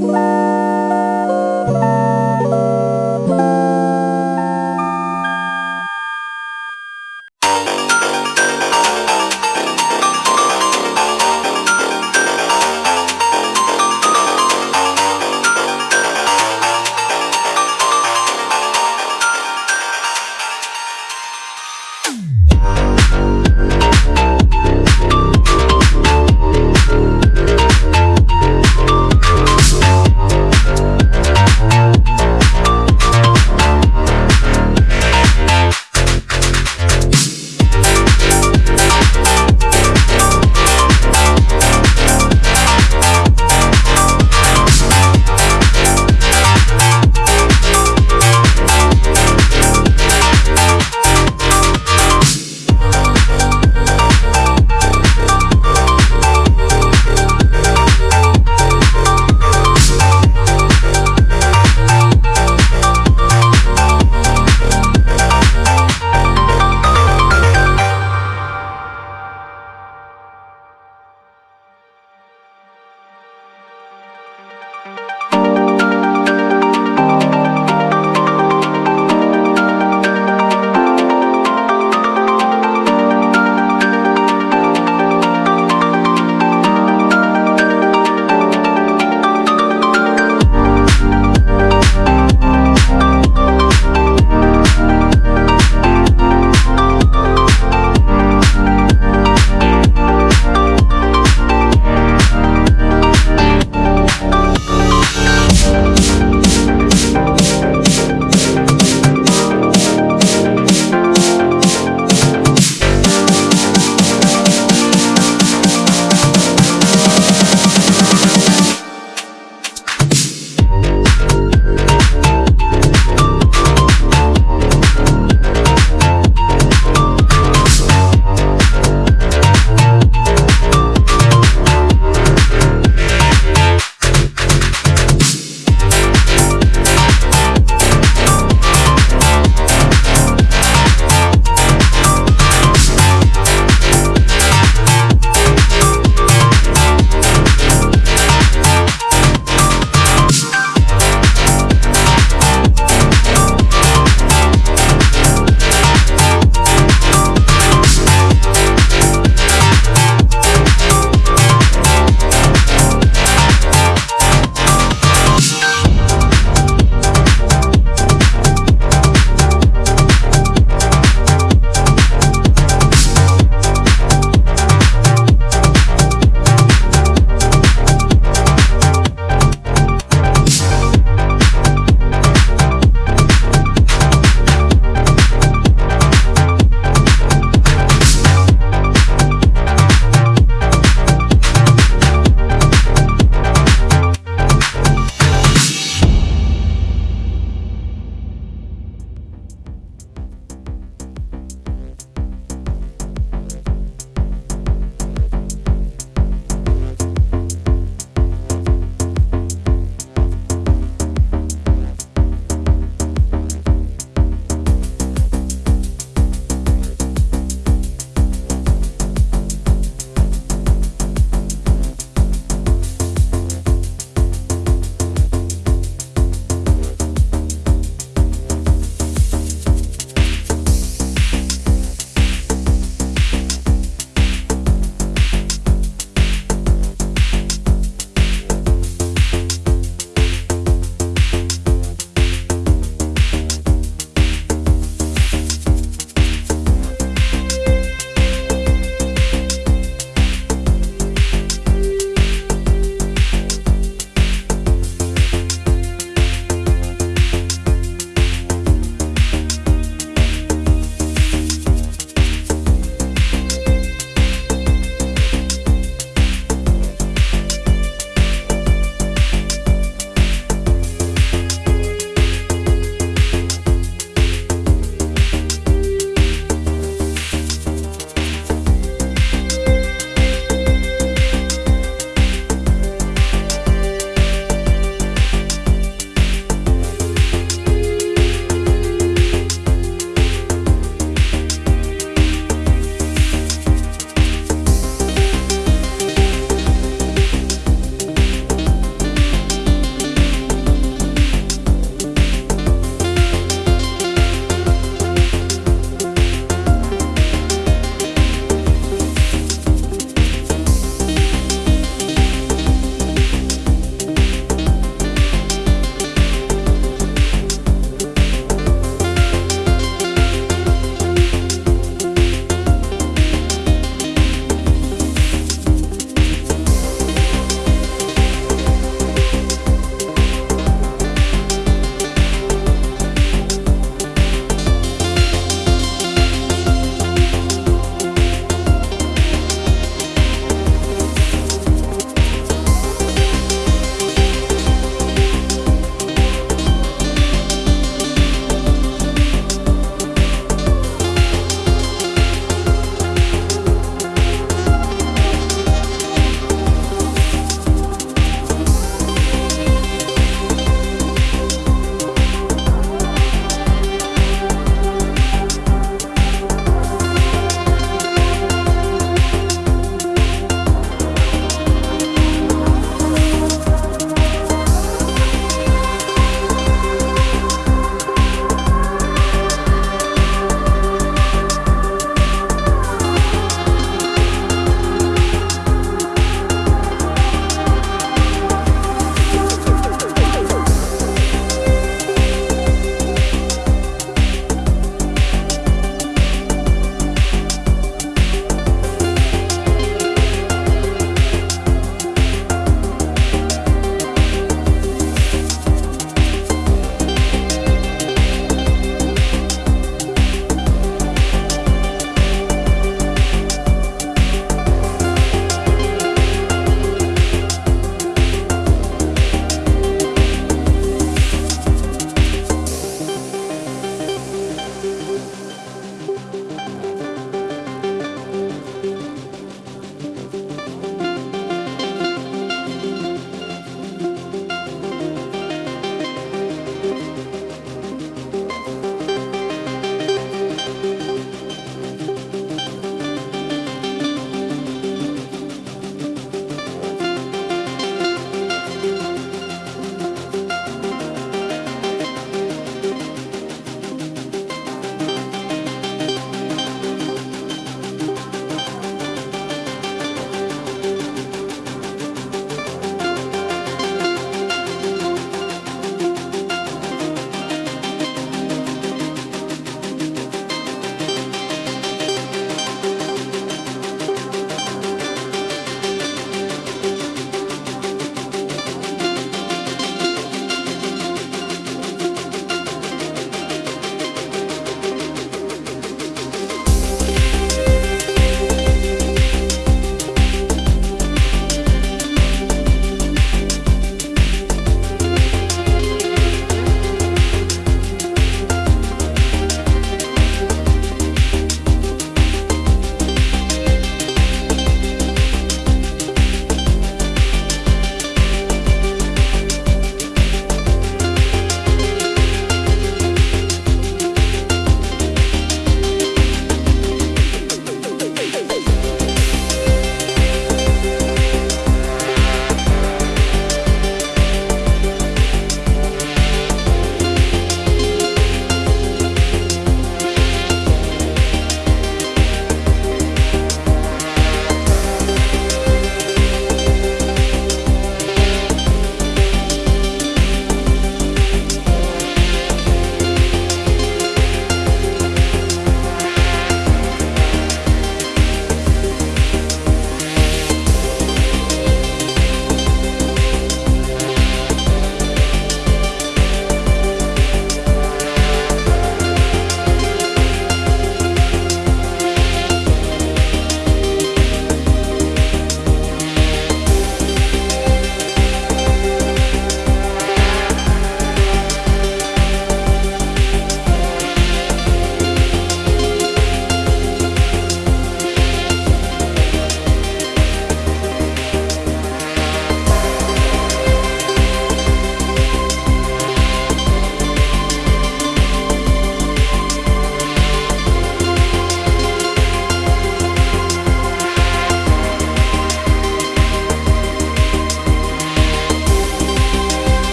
Bye.